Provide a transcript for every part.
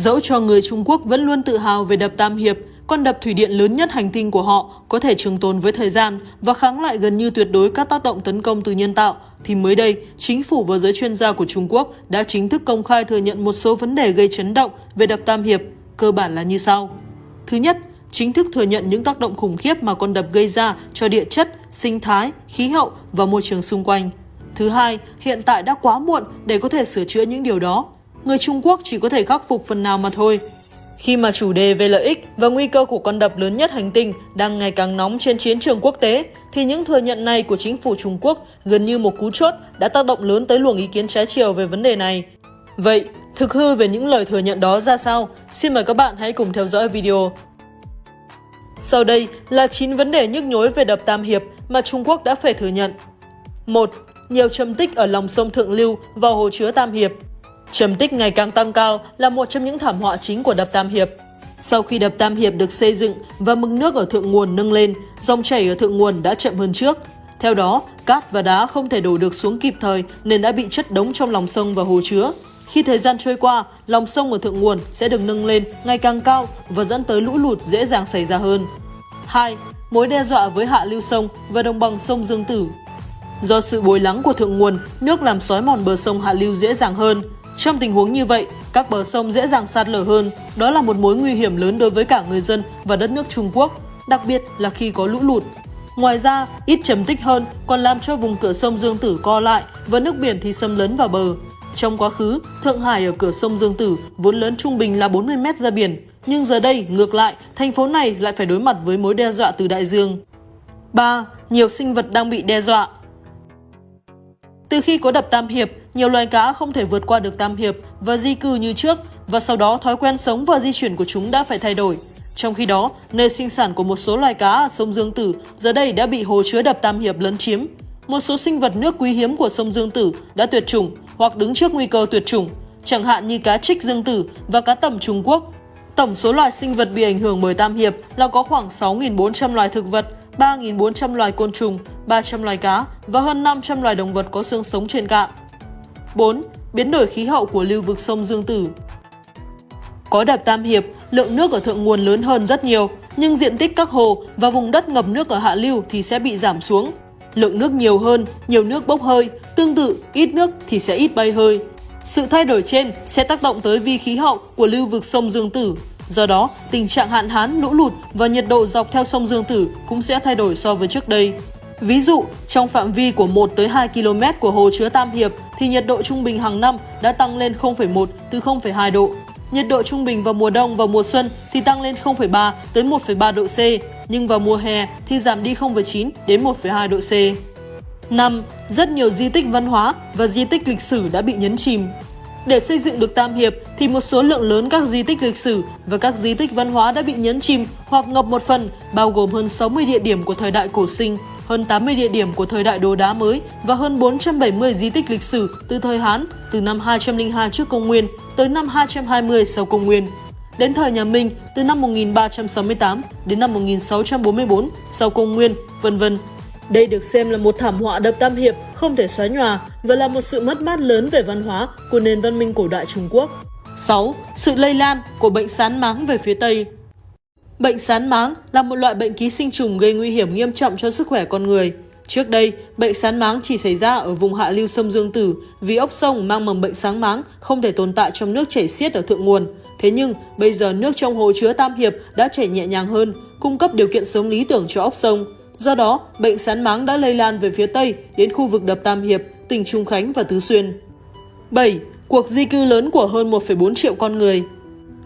Dẫu cho người Trung Quốc vẫn luôn tự hào về đập Tam Hiệp, con đập thủy điện lớn nhất hành tinh của họ có thể trường tồn với thời gian và kháng lại gần như tuyệt đối các tác động tấn công từ nhân tạo, thì mới đây, chính phủ và giới chuyên gia của Trung Quốc đã chính thức công khai thừa nhận một số vấn đề gây chấn động về đập Tam Hiệp, cơ bản là như sau. Thứ nhất, chính thức thừa nhận những tác động khủng khiếp mà con đập gây ra cho địa chất, sinh thái, khí hậu và môi trường xung quanh. Thứ hai, hiện tại đã quá muộn để có thể sửa chữa những điều đó. Người Trung Quốc chỉ có thể khắc phục phần nào mà thôi. Khi mà chủ đề về lợi ích và nguy cơ của con đập lớn nhất hành tinh đang ngày càng nóng trên chiến trường quốc tế, thì những thừa nhận này của chính phủ Trung Quốc gần như một cú chốt đã tác động lớn tới luồng ý kiến trái chiều về vấn đề này. Vậy, thực hư về những lời thừa nhận đó ra sao? Xin mời các bạn hãy cùng theo dõi video. Sau đây là 9 vấn đề nhức nhối về đập Tam Hiệp mà Trung Quốc đã phải thừa nhận. 1. Nhiều trầm tích ở lòng sông Thượng Lưu và hồ chứa Tam Hiệp Trầm tích ngày càng tăng cao là một trong những thảm họa chính của đập Tam Hiệp. Sau khi đập Tam Hiệp được xây dựng và mực nước ở thượng nguồn nâng lên, dòng chảy ở thượng nguồn đã chậm hơn trước. Theo đó, cát và đá không thể đổ được xuống kịp thời nên đã bị chất đống trong lòng sông và hồ chứa. Khi thời gian trôi qua, lòng sông ở thượng nguồn sẽ được nâng lên ngày càng cao và dẫn tới lũ lụt dễ dàng xảy ra hơn. 2. Mối đe dọa với hạ lưu sông và đồng bằng sông Dương Tử Do sự bồi lắng của thượng nguồn, nước làm xói mòn bờ sông hạ lưu dễ dàng hơn. Trong tình huống như vậy, các bờ sông dễ dàng sạt lở hơn. Đó là một mối nguy hiểm lớn đối với cả người dân và đất nước Trung Quốc, đặc biệt là khi có lũ lụt. Ngoài ra, ít trầm tích hơn còn làm cho vùng cửa sông Dương Tử co lại và nước biển thì xâm lấn vào bờ. Trong quá khứ, Thượng Hải ở cửa sông Dương Tử vốn lớn trung bình là 40 mét ra biển, nhưng giờ đây, ngược lại, thành phố này lại phải đối mặt với mối đe dọa từ đại dương. 3. Nhiều sinh vật đang bị đe dọa từ khi có đập Tam Hiệp, nhiều loài cá không thể vượt qua được Tam Hiệp và di cư như trước và sau đó thói quen sống và di chuyển của chúng đã phải thay đổi. Trong khi đó, nơi sinh sản của một số loài cá ở sông Dương Tử giờ đây đã bị hồ chứa đập Tam Hiệp lấn chiếm. Một số sinh vật nước quý hiếm của sông Dương Tử đã tuyệt chủng hoặc đứng trước nguy cơ tuyệt chủng, chẳng hạn như cá trích Dương Tử và cá tầm Trung Quốc. Tổng số loài sinh vật bị ảnh hưởng bởi Tam Hiệp là có khoảng 6.400 loài thực vật, 3.400 loài côn trùng, 300 loài cá và hơn 500 loài động vật có xương sống trên cạn. 4. Biến đổi khí hậu của lưu vực sông Dương Tử Có đập Tam Hiệp, lượng nước ở thượng nguồn lớn hơn rất nhiều, nhưng diện tích các hồ và vùng đất ngập nước ở hạ lưu thì sẽ bị giảm xuống. Lượng nước nhiều hơn, nhiều nước bốc hơi, tương tự ít nước thì sẽ ít bay hơi. Sự thay đổi trên sẽ tác động tới vi khí hậu của lưu vực sông Dương Tử Do đó, tình trạng hạn hán, lũ lụt và nhiệt độ dọc theo sông Dương Tử cũng sẽ thay đổi so với trước đây. Ví dụ, trong phạm vi của 1 tới 2 km của hồ chứa Tam Hiệp thì nhiệt độ trung bình hàng năm đã tăng lên 0,1 từ 0,2 độ. Nhiệt độ trung bình vào mùa đông và mùa xuân thì tăng lên 0,3 tới 1,3 độ C, nhưng vào mùa hè thì giảm đi 0,9 đến 1,2 độ C. 5. Rất nhiều di tích văn hóa và di tích lịch sử đã bị nhấn chìm. Để xây dựng được Tam Hiệp thì một số lượng lớn các di tích lịch sử và các di tích văn hóa đã bị nhấn chìm hoặc ngập một phần, bao gồm hơn 60 địa điểm của thời đại cổ sinh, hơn 80 địa điểm của thời đại đồ đá mới và hơn 470 di tích lịch sử từ thời Hán từ năm 202 trước công nguyên tới năm 220 sau công nguyên. Đến thời nhà Minh từ năm 1368 đến năm 1644 sau công nguyên, vân vân đây được xem là một thảm họa đập Tam Hiệp không thể xóa nhòa và là một sự mất mát lớn về văn hóa của nền văn minh cổ đại Trung Quốc. 6. Sự lây lan của bệnh sán máng về phía Tây Bệnh sán máng là một loại bệnh ký sinh trùng gây nguy hiểm nghiêm trọng cho sức khỏe con người. Trước đây, bệnh sán máng chỉ xảy ra ở vùng hạ lưu sông Dương Tử vì ốc sông mang mầm bệnh sáng máng không thể tồn tại trong nước chảy xiết ở thượng nguồn. Thế nhưng, bây giờ nước trong hồ chứa Tam Hiệp đã chảy nhẹ nhàng hơn, cung cấp điều kiện sống lý tưởng cho ốc sông. Do đó, bệnh sán máng đã lây lan về phía Tây đến khu vực đập Tam Hiệp, tỉnh Trung Khánh và Tứ Xuyên. 7. Cuộc di cư lớn của hơn 1,4 triệu con người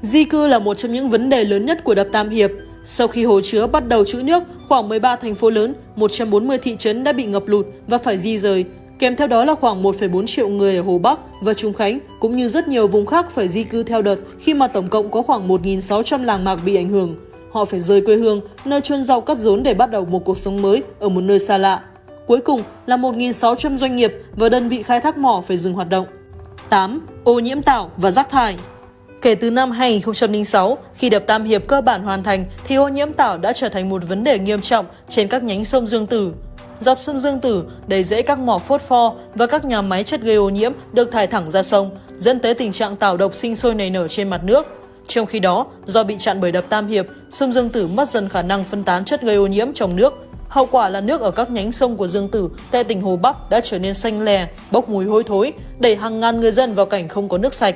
Di cư là một trong những vấn đề lớn nhất của đập Tam Hiệp. Sau khi hồ chứa bắt đầu trữ nước, khoảng 13 thành phố lớn, 140 thị trấn đã bị ngập lụt và phải di rời. Kèm theo đó là khoảng 1,4 triệu người ở Hồ Bắc và Trung Khánh, cũng như rất nhiều vùng khác phải di cư theo đợt khi mà tổng cộng có khoảng 1.600 làng mạc bị ảnh hưởng họ phải rời quê hương, nơi chôn rau cắt rốn để bắt đầu một cuộc sống mới ở một nơi xa lạ. Cuối cùng là 1.600 doanh nghiệp và đơn vị khai thác mỏ phải dừng hoạt động. 8. Ô nhiễm tảo và rác thải Kể từ năm 2006, khi đập Tam Hiệp cơ bản hoàn thành thì ô nhiễm tảo đã trở thành một vấn đề nghiêm trọng trên các nhánh sông Dương Tử. Dọc sông Dương Tử đầy rẫy các mỏ phốt pho và các nhà máy chất gây ô nhiễm được thải thẳng ra sông, dẫn tới tình trạng tảo độc sinh sôi nảy nở trên mặt nước. Trong khi đó, do bị chặn bởi đập Tam Hiệp, sông Dương Tử mất dần khả năng phân tán chất gây ô nhiễm trong nước. Hậu quả là nước ở các nhánh sông của Dương Tử tại tỉnh Hồ Bắc đã trở nên xanh lè, bốc mùi hôi thối, đẩy hàng ngàn người dân vào cảnh không có nước sạch.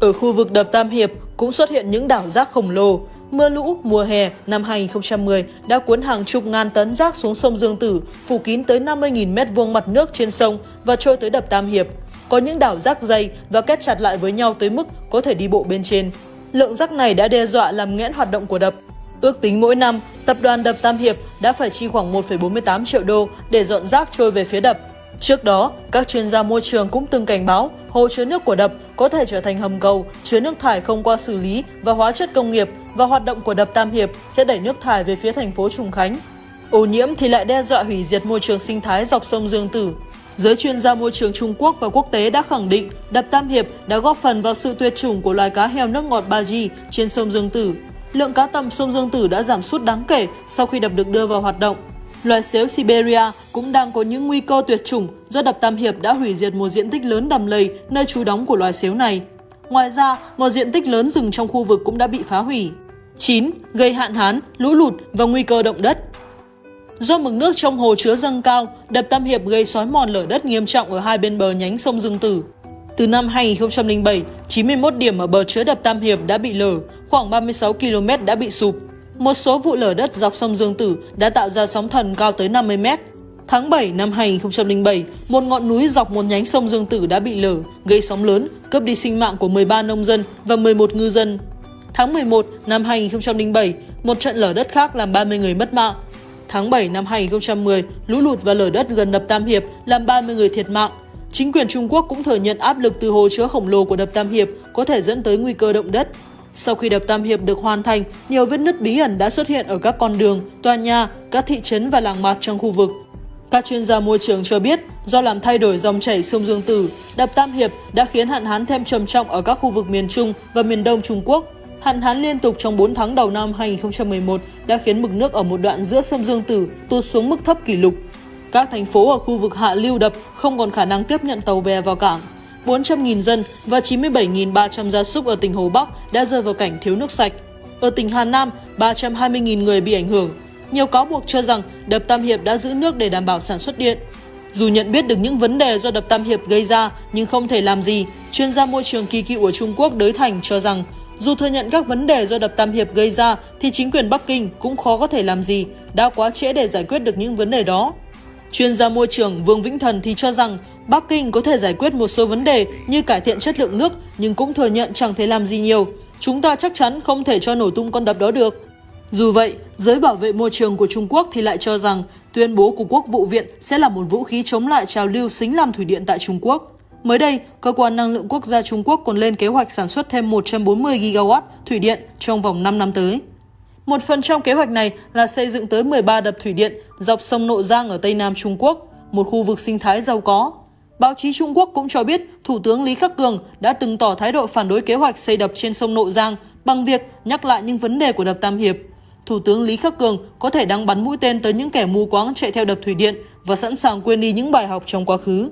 Ở khu vực đập Tam Hiệp cũng xuất hiện những đảo rác khổng lồ. Mưa lũ mùa hè năm 2010 đã cuốn hàng chục ngàn tấn rác xuống sông Dương Tử, phủ kín tới 50.000 mét vuông mặt nước trên sông và trôi tới đập Tam Hiệp. Có những đảo rác dày và kết chặt lại với nhau tới mức có thể đi bộ bên trên. Lượng rác này đã đe dọa làm nghẽn hoạt động của đập. Ước tính mỗi năm, tập đoàn đập Tam Hiệp đã phải chi khoảng 1,48 triệu đô để dọn rác trôi về phía đập. Trước đó, các chuyên gia môi trường cũng từng cảnh báo hồ chứa nước của đập có thể trở thành hầm cầu, chứa nước thải không qua xử lý và hóa chất công nghiệp và hoạt động của đập Tam Hiệp sẽ đẩy nước thải về phía thành phố Trùng Khánh. Ô nhiễm thì lại đe dọa hủy diệt môi trường sinh thái dọc sông Dương Tử. Giới chuyên gia môi trường Trung Quốc và quốc tế đã khẳng định đập Tam Hiệp đã góp phần vào sự tuyệt chủng của loài cá heo nước ngọt Baji trên sông Dương Tử. Lượng cá tầm sông Dương Tử đã giảm sút đáng kể sau khi đập được đưa vào hoạt động. Loài xếu Siberia cũng đang có những nguy cơ tuyệt chủng do đập Tam Hiệp đã hủy diệt một diện tích lớn đầm lầy nơi trú đóng của loài xếu này. Ngoài ra, một diện tích lớn rừng trong khu vực cũng đã bị phá hủy. 9. Gây hạn hán, lũ lụt và nguy cơ động đất. Do mực nước trong hồ chứa dâng cao, đập Tam Hiệp gây xói mòn lở đất nghiêm trọng ở hai bên bờ nhánh sông Dương Tử. Từ năm 2007, 91 điểm ở bờ chứa đập Tam Hiệp đã bị lở, khoảng 36 km đã bị sụp. Một số vụ lở đất dọc sông Dương Tử đã tạo ra sóng thần cao tới 50 mét. Tháng 7 năm 2007, một ngọn núi dọc một nhánh sông Dương Tử đã bị lở, gây sóng lớn, cướp đi sinh mạng của 13 nông dân và 11 ngư dân. Tháng 11 năm 2007, một trận lở đất khác làm 30 người mất mạng. Tháng 7 năm 2010, lũ lụt và lở đất gần đập Tam Hiệp làm 30 người thiệt mạng. Chính quyền Trung Quốc cũng thừa nhận áp lực từ hồ chứa khổng lồ của đập Tam Hiệp có thể dẫn tới nguy cơ động đất. Sau khi đập Tam Hiệp được hoàn thành, nhiều vết nứt bí ẩn đã xuất hiện ở các con đường, tòa nhà, các thị trấn và làng mạc trong khu vực. Các chuyên gia môi trường cho biết, do làm thay đổi dòng chảy sông Dương Tử, đập Tam Hiệp đã khiến hạn hán thêm trầm trọng ở các khu vực miền Trung và miền Đông Trung Quốc. Hạn hán liên tục trong 4 tháng đầu năm 2011 đã khiến mực nước ở một đoạn giữa sông Dương Tử tụt xuống mức thấp kỷ lục. Các thành phố ở khu vực hạ lưu đập không còn khả năng tiếp nhận tàu bè vào cảng. 400.000 dân và 97.300 gia súc ở tỉnh Hồ Bắc đã rơi vào cảnh thiếu nước sạch. Ở tỉnh Hà Nam, 320.000 người bị ảnh hưởng. Nhiều cáo buộc cho rằng đập Tam Hiệp đã giữ nước để đảm bảo sản xuất điện. Dù nhận biết được những vấn đề do đập Tam Hiệp gây ra nhưng không thể làm gì, chuyên gia môi trường kỳ cựu ở Trung Quốc Đới Thành cho rằng dù thừa nhận các vấn đề do đập Tam Hiệp gây ra thì chính quyền Bắc Kinh cũng khó có thể làm gì, đã quá trễ để giải quyết được những vấn đề đó. Chuyên gia môi trường Vương Vĩnh Thần thì cho rằng Bắc Kinh có thể giải quyết một số vấn đề như cải thiện chất lượng nước nhưng cũng thừa nhận chẳng thể làm gì nhiều. Chúng ta chắc chắn không thể cho nổ tung con đập đó được. Dù vậy, giới bảo vệ môi trường của Trung Quốc thì lại cho rằng tuyên bố của Quốc vụ viện sẽ là một vũ khí chống lại trào lưu xính làm thủy điện tại Trung Quốc. Mới đây, Cơ quan Năng lượng Quốc gia Trung Quốc còn lên kế hoạch sản xuất thêm 140 GW thủy điện trong vòng 5 năm tới. Một phần trong kế hoạch này là xây dựng tới 13 đập thủy điện dọc sông Nộ Giang ở Tây Nam Trung Quốc, một khu vực sinh thái giàu có. Báo chí Trung Quốc cũng cho biết Thủ tướng Lý Khắc Cường đã từng tỏ thái độ phản đối kế hoạch xây đập trên sông Nộ Giang bằng việc nhắc lại những vấn đề của đập Tam Hiệp. Thủ tướng Lý Khắc Cường có thể đang bắn mũi tên tới những kẻ mù quáng chạy theo đập thủy điện và sẵn sàng quên đi những bài học trong quá khứ.